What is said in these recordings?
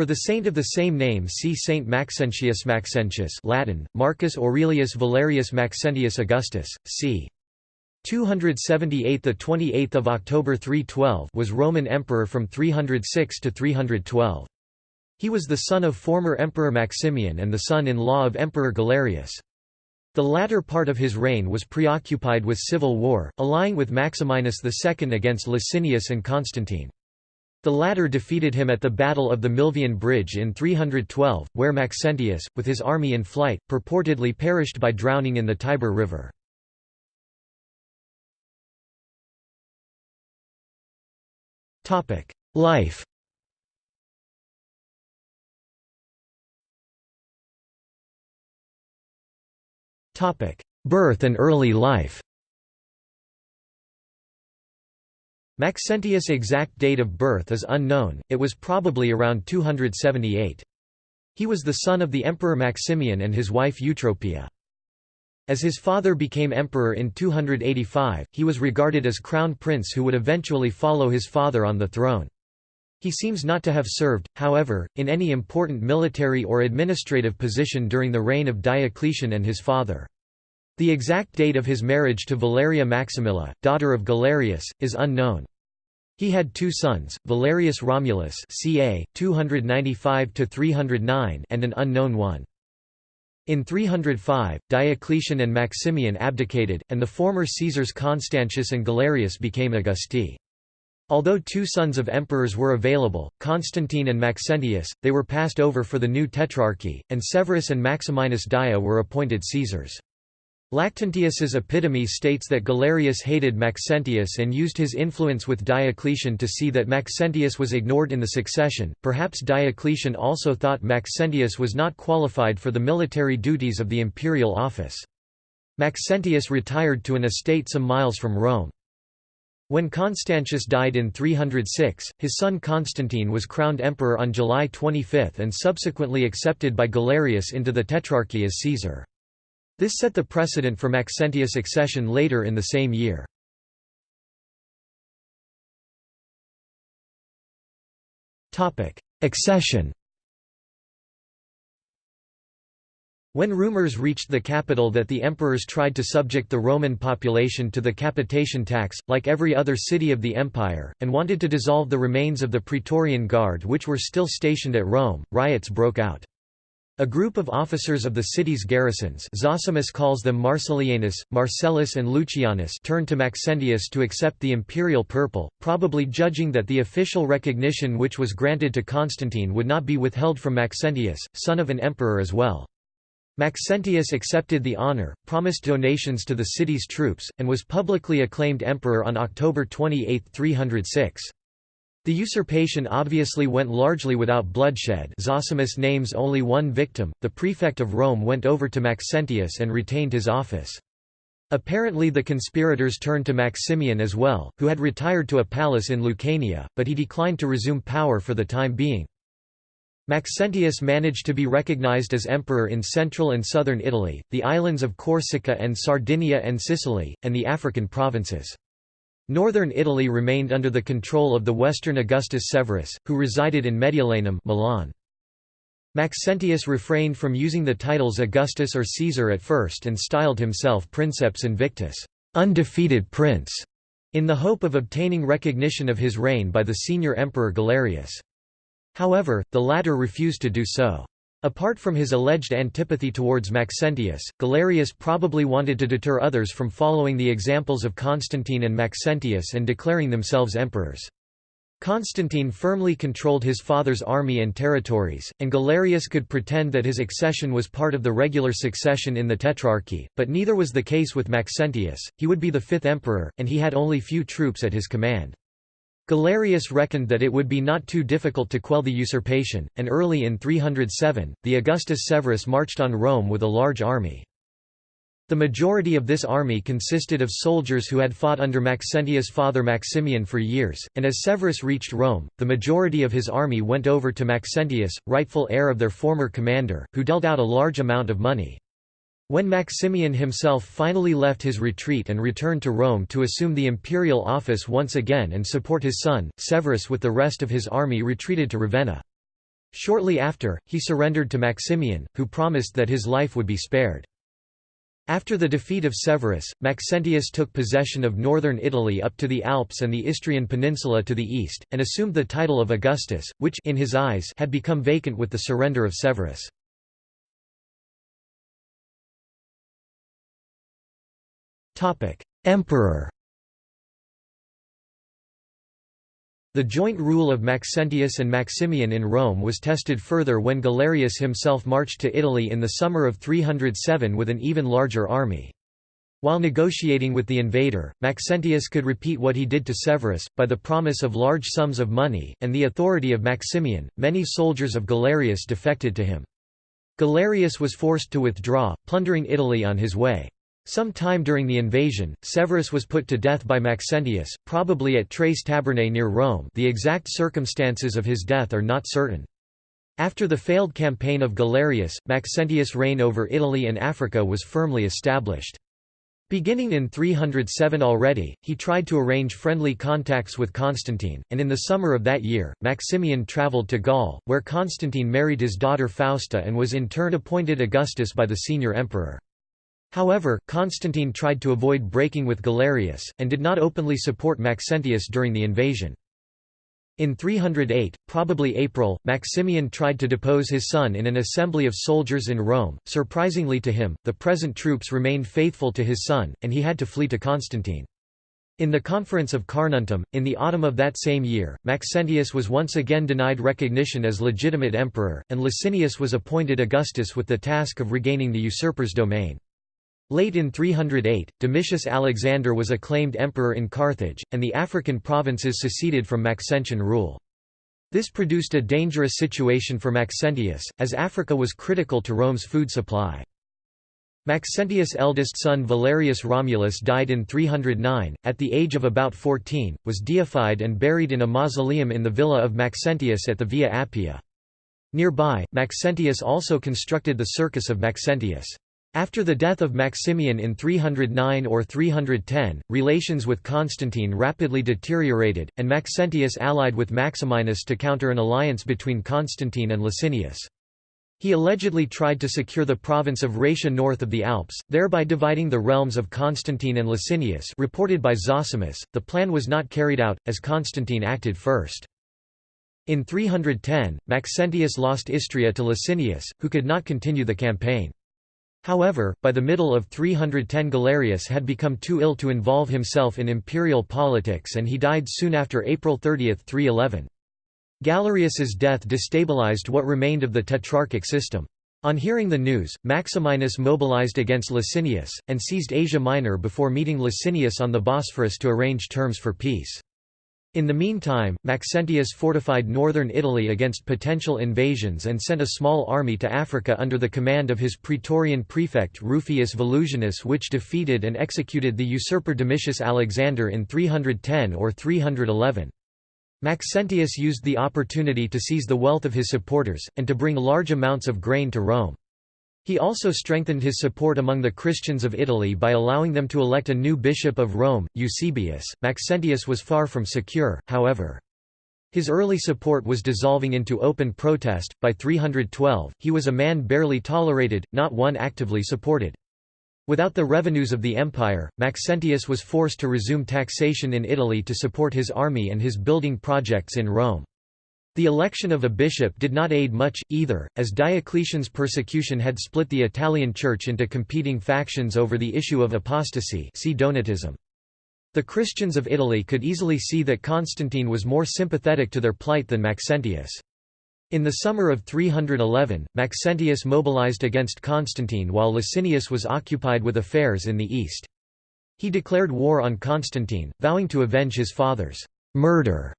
For the saint of the same name see Saint Maxentius Maxentius Latin, Marcus Aurelius Valerius Maxentius Augustus, c. 278 the 28th of October 312 was Roman emperor from 306 to 312. He was the son of former Emperor Maximian and the son-in-law of Emperor Galerius. The latter part of his reign was preoccupied with civil war, allying with Maximinus II against Licinius and Constantine. The latter defeated him at the Battle of the Milvian Bridge in 312, where Maxentius, with his army in flight, purportedly perished by drowning in the Tiber River. Life Birth and early life Maxentius' exact date of birth is unknown, it was probably around 278. He was the son of the Emperor Maximian and his wife Eutropia. As his father became emperor in 285, he was regarded as crown prince who would eventually follow his father on the throne. He seems not to have served, however, in any important military or administrative position during the reign of Diocletian and his father. The exact date of his marriage to Valeria Maximilla, daughter of Galerius, is unknown. He had two sons, Valerius Romulus ca. 295 and an unknown one. In 305, Diocletian and Maximian abdicated, and the former Caesars Constantius and Galerius became Augusti. Although two sons of emperors were available, Constantine and Maxentius, they were passed over for the new tetrarchy, and Severus and Maximinus Daia were appointed Caesars. Lactantius's epitome states that Galerius hated Maxentius and used his influence with Diocletian to see that Maxentius was ignored in the succession. Perhaps Diocletian also thought Maxentius was not qualified for the military duties of the imperial office. Maxentius retired to an estate some miles from Rome. When Constantius died in 306, his son Constantine was crowned emperor on July 25 and subsequently accepted by Galerius into the Tetrarchy as Caesar. This set the precedent for Maxentius' accession later in the same year. Accession When rumors reached the capital that the emperors tried to subject the Roman population to the capitation tax, like every other city of the empire, and wanted to dissolve the remains of the Praetorian Guard which were still stationed at Rome, riots broke out. A group of officers of the city's garrisons Zosimus calls them Marcellianus, Marcellus and Lucianus turned to Maxentius to accept the imperial purple, probably judging that the official recognition which was granted to Constantine would not be withheld from Maxentius, son of an emperor as well. Maxentius accepted the honour, promised donations to the city's troops, and was publicly acclaimed emperor on October 28, 306. The usurpation obviously went largely without bloodshed Zosimus names only one victim, the prefect of Rome went over to Maxentius and retained his office. Apparently the conspirators turned to Maximian as well, who had retired to a palace in Lucania, but he declined to resume power for the time being. Maxentius managed to be recognized as emperor in central and southern Italy, the islands of Corsica and Sardinia and Sicily, and the African provinces. Northern Italy remained under the control of the western Augustus Severus, who resided in Mediolanum Milan. Maxentius refrained from using the titles Augustus or Caesar at first and styled himself Princeps Invictus undefeated prince", in the hope of obtaining recognition of his reign by the senior emperor Galerius. However, the latter refused to do so. Apart from his alleged antipathy towards Maxentius, Galerius probably wanted to deter others from following the examples of Constantine and Maxentius and declaring themselves emperors. Constantine firmly controlled his father's army and territories, and Galerius could pretend that his accession was part of the regular succession in the Tetrarchy, but neither was the case with Maxentius, he would be the fifth emperor, and he had only few troops at his command. Galerius reckoned that it would be not too difficult to quell the usurpation, and early in 307, the Augustus Severus marched on Rome with a large army. The majority of this army consisted of soldiers who had fought under Maxentius' father Maximian for years, and as Severus reached Rome, the majority of his army went over to Maxentius, rightful heir of their former commander, who dealt out a large amount of money. When Maximian himself finally left his retreat and returned to Rome to assume the imperial office once again and support his son, Severus with the rest of his army retreated to Ravenna. Shortly after, he surrendered to Maximian, who promised that his life would be spared. After the defeat of Severus, Maxentius took possession of northern Italy up to the Alps and the Istrian peninsula to the east, and assumed the title of Augustus, which in his eyes had become vacant with the surrender of Severus. Emperor The joint rule of Maxentius and Maximian in Rome was tested further when Galerius himself marched to Italy in the summer of 307 with an even larger army. While negotiating with the invader, Maxentius could repeat what he did to Severus, by the promise of large sums of money, and the authority of Maximian. Many soldiers of Galerius defected to him. Galerius was forced to withdraw, plundering Italy on his way. Some time during the invasion, Severus was put to death by Maxentius, probably at Tres Tabernae near Rome the exact circumstances of his death are not certain. After the failed campaign of Galerius, Maxentius' reign over Italy and Africa was firmly established. Beginning in 307 already, he tried to arrange friendly contacts with Constantine, and in the summer of that year, Maximian travelled to Gaul, where Constantine married his daughter Fausta and was in turn appointed Augustus by the senior emperor. However, Constantine tried to avoid breaking with Galerius, and did not openly support Maxentius during the invasion. In 308, probably April, Maximian tried to depose his son in an assembly of soldiers in Rome. Surprisingly to him, the present troops remained faithful to his son, and he had to flee to Constantine. In the Conference of Carnuntum, in the autumn of that same year, Maxentius was once again denied recognition as legitimate emperor, and Licinius was appointed Augustus with the task of regaining the usurper's domain. Late in 308, Domitius Alexander was acclaimed emperor in Carthage, and the African provinces seceded from Maxentian rule. This produced a dangerous situation for Maxentius, as Africa was critical to Rome's food supply. Maxentius' eldest son Valerius Romulus died in 309, at the age of about 14, was deified and buried in a mausoleum in the villa of Maxentius at the Via Appia. Nearby, Maxentius also constructed the Circus of Maxentius. After the death of Maximian in 309 or 310, relations with Constantine rapidly deteriorated, and Maxentius allied with Maximinus to counter an alliance between Constantine and Licinius. He allegedly tried to secure the province of Raetia north of the Alps, thereby dividing the realms of Constantine and Licinius reported by Zosimus. The plan was not carried out, as Constantine acted first. In 310, Maxentius lost Istria to Licinius, who could not continue the campaign. However, by the middle of 310 Galerius had become too ill to involve himself in imperial politics and he died soon after April 30, 311. Galerius's death destabilized what remained of the tetrarchic system. On hearing the news, Maximinus mobilized against Licinius, and seized Asia Minor before meeting Licinius on the Bosphorus to arrange terms for peace. In the meantime, Maxentius fortified northern Italy against potential invasions and sent a small army to Africa under the command of his praetorian prefect Rufius Volusianus which defeated and executed the usurper Domitius Alexander in 310 or 311. Maxentius used the opportunity to seize the wealth of his supporters, and to bring large amounts of grain to Rome. He also strengthened his support among the Christians of Italy by allowing them to elect a new bishop of Rome, Eusebius. Maxentius was far from secure, however. His early support was dissolving into open protest. By 312, he was a man barely tolerated, not one actively supported. Without the revenues of the empire, Maxentius was forced to resume taxation in Italy to support his army and his building projects in Rome. The election of a bishop did not aid much, either, as Diocletian's persecution had split the Italian Church into competing factions over the issue of apostasy see Donatism. The Christians of Italy could easily see that Constantine was more sympathetic to their plight than Maxentius. In the summer of 311, Maxentius mobilized against Constantine while Licinius was occupied with affairs in the east. He declared war on Constantine, vowing to avenge his father's murder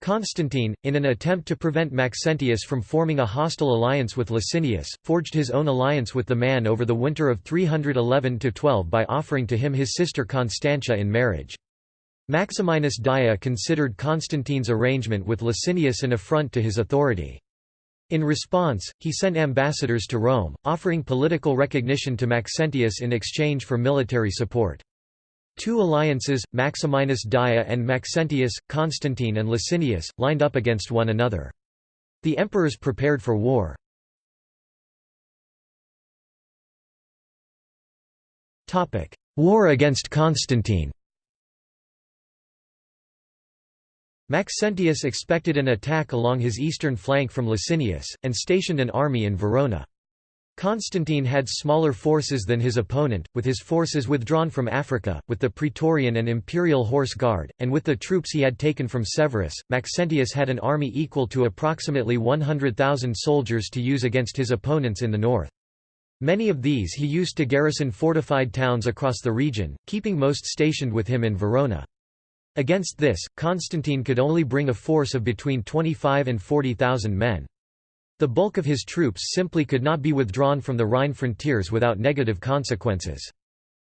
Constantine, in an attempt to prevent Maxentius from forming a hostile alliance with Licinius, forged his own alliance with the man over the winter of 311–12 by offering to him his sister Constantia in marriage. Maximinus Daia considered Constantine's arrangement with Licinius an affront to his authority. In response, he sent ambassadors to Rome, offering political recognition to Maxentius in exchange for military support. Two alliances, Maximinus Daia and Maxentius, Constantine and Licinius, lined up against one another. The emperors prepared for war. War against Constantine Maxentius expected an attack along his eastern flank from Licinius, and stationed an army in Verona. Constantine had smaller forces than his opponent, with his forces withdrawn from Africa, with the Praetorian and Imperial Horse Guard, and with the troops he had taken from Severus. Maxentius had an army equal to approximately 100,000 soldiers to use against his opponents in the north. Many of these he used to garrison fortified towns across the region, keeping most stationed with him in Verona. Against this, Constantine could only bring a force of between 25 and 40,000 men. The bulk of his troops simply could not be withdrawn from the Rhine frontiers without negative consequences.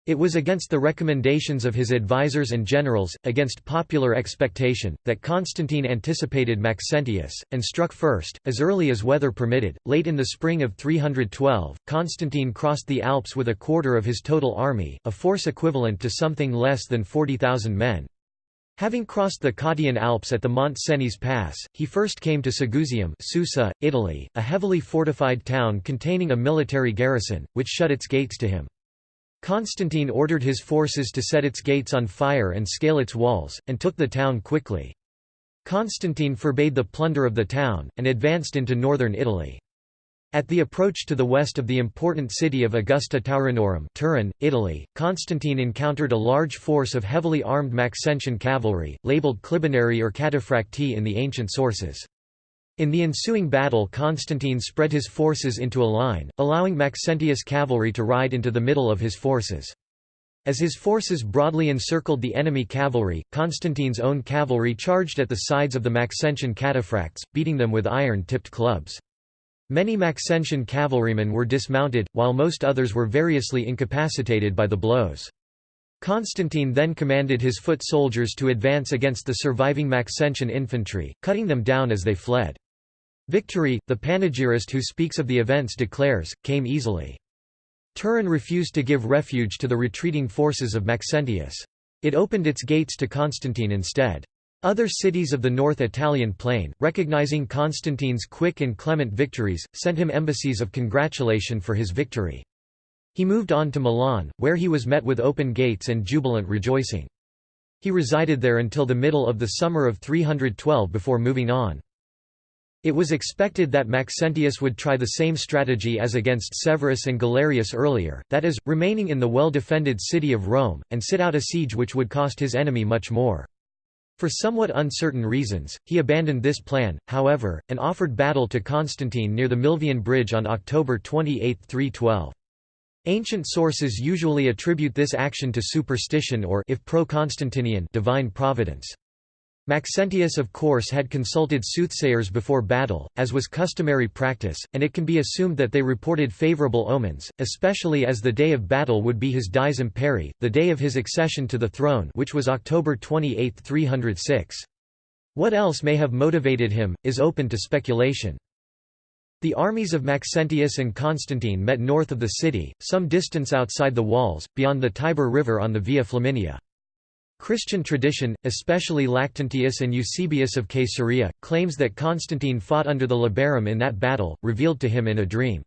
It was against the recommendations of his advisers and generals, against popular expectation, that Constantine anticipated Maxentius, and struck first, as early as weather permitted. Late in the spring of 312, Constantine crossed the Alps with a quarter of his total army, a force equivalent to something less than 40,000 men. Having crossed the Cottian Alps at the Mont Cenis Pass, he first came to Segusium Susa, Italy, a heavily fortified town containing a military garrison, which shut its gates to him. Constantine ordered his forces to set its gates on fire and scale its walls, and took the town quickly. Constantine forbade the plunder of the town, and advanced into northern Italy. At the approach to the west of the important city of Augusta Taurinorum Turin, Italy, Constantine encountered a large force of heavily armed Maxentian cavalry, labeled Clibanarii or Cataphracti in the ancient sources. In the ensuing battle Constantine spread his forces into a line, allowing Maxentius cavalry to ride into the middle of his forces. As his forces broadly encircled the enemy cavalry, Constantine's own cavalry charged at the sides of the Maxentian cataphracts, beating them with iron-tipped clubs. Many Maxentian cavalrymen were dismounted, while most others were variously incapacitated by the blows. Constantine then commanded his foot soldiers to advance against the surviving Maxentian infantry, cutting them down as they fled. Victory, the panegyrist who speaks of the events declares, came easily. Turin refused to give refuge to the retreating forces of Maxentius. It opened its gates to Constantine instead. Other cities of the North Italian plain, recognizing Constantine's quick and clement victories, sent him embassies of congratulation for his victory. He moved on to Milan, where he was met with open gates and jubilant rejoicing. He resided there until the middle of the summer of 312 before moving on. It was expected that Maxentius would try the same strategy as against Severus and Galerius earlier, that is, remaining in the well-defended city of Rome, and sit out a siege which would cost his enemy much more. For somewhat uncertain reasons, he abandoned this plan, however, and offered battle to Constantine near the Milvian Bridge on October 28, 312. Ancient sources usually attribute this action to superstition or if pro-Constantinian divine providence. Maxentius of course had consulted soothsayers before battle, as was customary practice, and it can be assumed that they reported favorable omens, especially as the day of battle would be his dies imperii, the day of his accession to the throne which was October 28, 306. What else may have motivated him, is open to speculation. The armies of Maxentius and Constantine met north of the city, some distance outside the walls, beyond the Tiber River on the Via Flaminia. Christian tradition, especially Lactantius and Eusebius of Caesarea, claims that Constantine fought under the Labarum in that battle, revealed to him in a dream.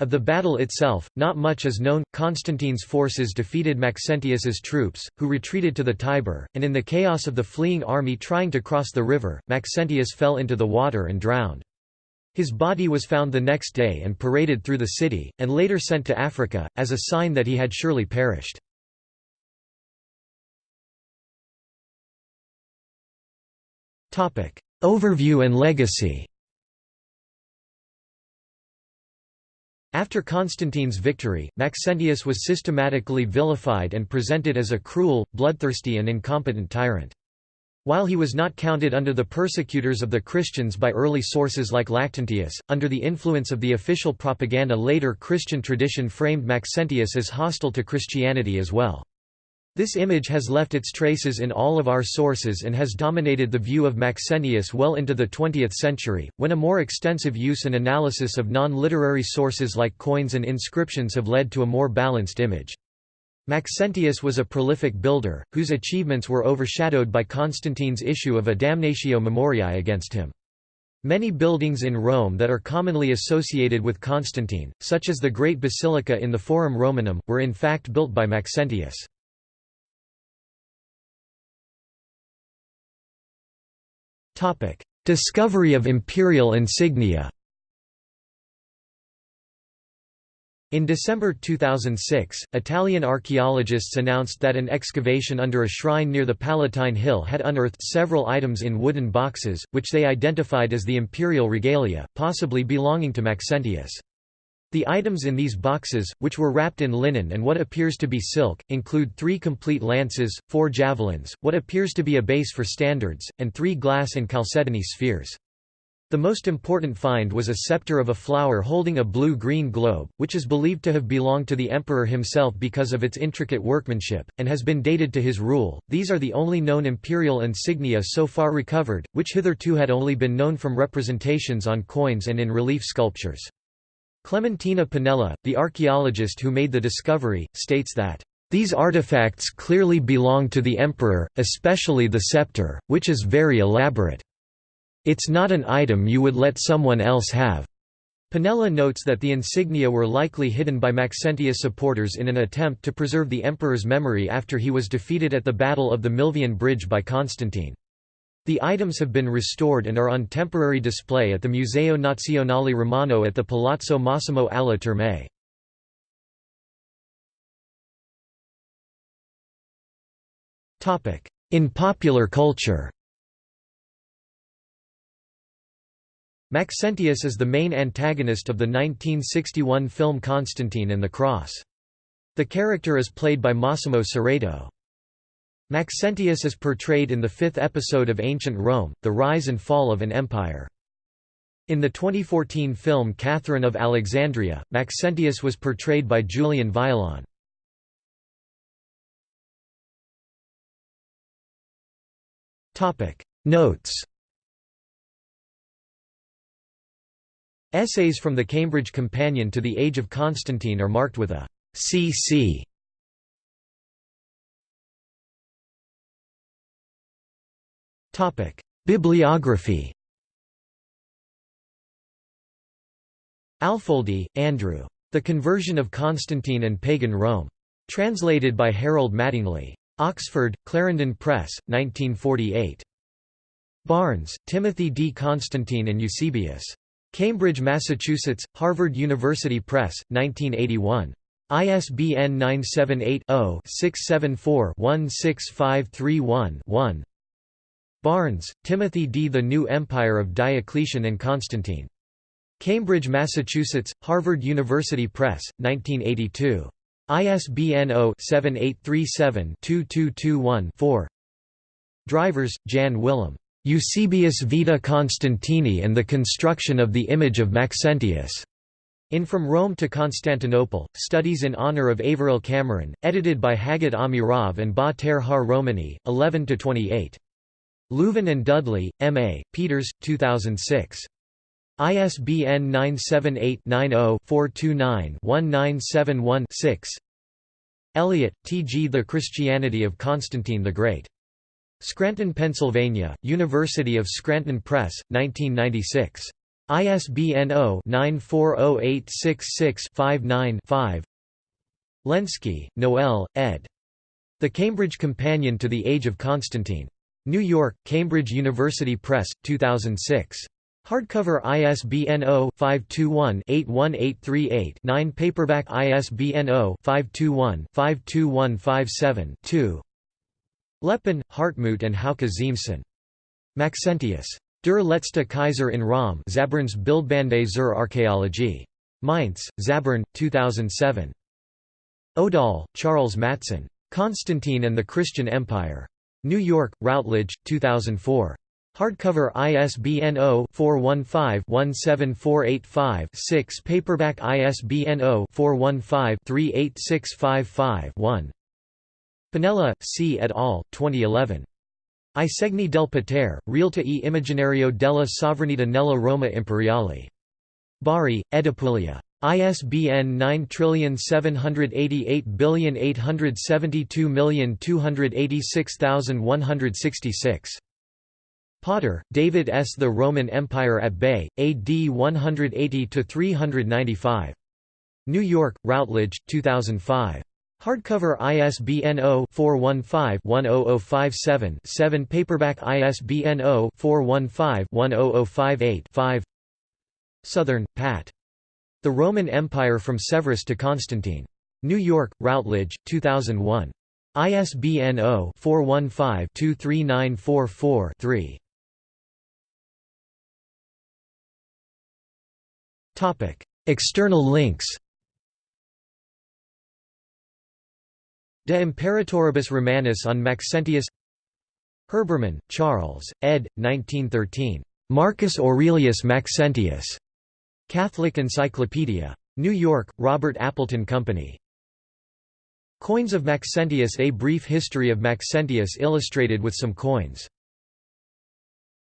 Of the battle itself, not much is known. Constantine's forces defeated Maxentius's troops, who retreated to the Tiber, and in the chaos of the fleeing army trying to cross the river, Maxentius fell into the water and drowned. His body was found the next day and paraded through the city, and later sent to Africa, as a sign that he had surely perished. Overview and legacy After Constantine's victory, Maxentius was systematically vilified and presented as a cruel, bloodthirsty and incompetent tyrant. While he was not counted under the persecutors of the Christians by early sources like Lactantius, under the influence of the official propaganda later Christian tradition framed Maxentius as hostile to Christianity as well. This image has left its traces in all of our sources and has dominated the view of Maxentius well into the 20th century, when a more extensive use and analysis of non-literary sources like coins and inscriptions have led to a more balanced image. Maxentius was a prolific builder, whose achievements were overshadowed by Constantine's issue of a damnatio memoriae against him. Many buildings in Rome that are commonly associated with Constantine, such as the Great Basilica in the Forum Romanum, were in fact built by Maxentius. Discovery of imperial insignia In December 2006, Italian archaeologists announced that an excavation under a shrine near the Palatine Hill had unearthed several items in wooden boxes, which they identified as the imperial regalia, possibly belonging to Maxentius. The items in these boxes, which were wrapped in linen and what appears to be silk, include three complete lances, four javelins, what appears to be a base for standards, and three glass and chalcedony spheres. The most important find was a scepter of a flower holding a blue-green globe, which is believed to have belonged to the emperor himself because of its intricate workmanship, and has been dated to his rule. These are the only known imperial insignia so far recovered, which hitherto had only been known from representations on coins and in relief sculptures. Clementina Panella, the archaeologist who made the discovery, states that these artifacts clearly belong to the emperor, especially the scepter, which is very elaborate. It's not an item you would let someone else have. Panella notes that the insignia were likely hidden by Maxentius supporters in an attempt to preserve the emperor's memory after he was defeated at the Battle of the Milvian Bridge by Constantine. The items have been restored and are on temporary display at the Museo Nazionale Romano at the Palazzo Massimo alle Terme. In popular culture Maxentius is the main antagonist of the 1961 film Constantine and the Cross. The character is played by Massimo Serato. Maxentius is portrayed in the fifth episode of Ancient Rome, The Rise and Fall of an Empire. In the 2014 film Catherine of Alexandria, Maxentius was portrayed by Julian Violon. Notes Essays from the Cambridge Companion to the Age of Constantine are marked with a CC. Topic: Bibliography. Alfoldi, Andrew. The Conversion of Constantine and Pagan Rome. Translated by Harold Mattingly. Oxford, Clarendon Press, 1948. Barnes, Timothy D. Constantine and Eusebius. Cambridge, Massachusetts, Harvard University Press, 1981. ISBN 978-0-674-16531-1 Barnes, Timothy D. The New Empire of Diocletian and Constantine. Cambridge, Massachusetts, Harvard University Press, 1982. ISBN 0-7837-2221-4 Drijvers, Jan Willem. Eusebius Vita Constantini and the Construction of the Image of Maxentius. In From Rome to Constantinople, Studies in Honour of Averil Cameron, edited by Hagit Amirav and Ba Ter Haar Romeny, 11–28. Leuven and Dudley, M.A., Peeters, 2006. ISBN 978-90-429-1971-6 Elliott, T. G. The Christianity of Constantine the Great. Scranton, Pennsylvania, University of Scranton Press, 1996. ISBN 0-940866-59-5 Lenski, Noel, ed. The Cambridge Companion to the Age of Constantine. New York, Cambridge University Press, 2006. Hardcover ISBN 0-521-81838-9 Paperback ISBN 0-521-52157-2 Leppin, Hartmut and Hauke Ziemßen. Maxentius. Der letzte Kaiser in Rom Zaberns Bildbande zur Archäologie. Mainz, Zabern, 2007. Odahl, Charles Matson. Constantine and the Christian Empire. New York, Routledge, 2004. Hardcover ISBN 0-415-17485-6 Paperback ISBN 0-415-38655-1 Panella, C. et al., 2011. I segni del potere, realtà e immaginario della sovranità nella Roma imperiale. Bari, Edipuglia. ISBN 9788872286166. Potter, David S. The Roman Empire at Bay, AD 180–395. New York, Routledge, 2005. Hardcover ISBN 0-415-10057-7 Paperback ISBN 0-415-10058-5 Southern, Pat. The Roman Empire from Severus to Constantine. New York, Routledge, 2001. ISBN 0-415-23944-3. External links De Imperatoribus Romanis on Maxentius Herbermann, Charles, ed. 1913. Marcus Aurelius Maxentius. Catholic Encyclopedia. New York, Robert Appleton Company. Coins of Maxentius A brief history of Maxentius illustrated with some coins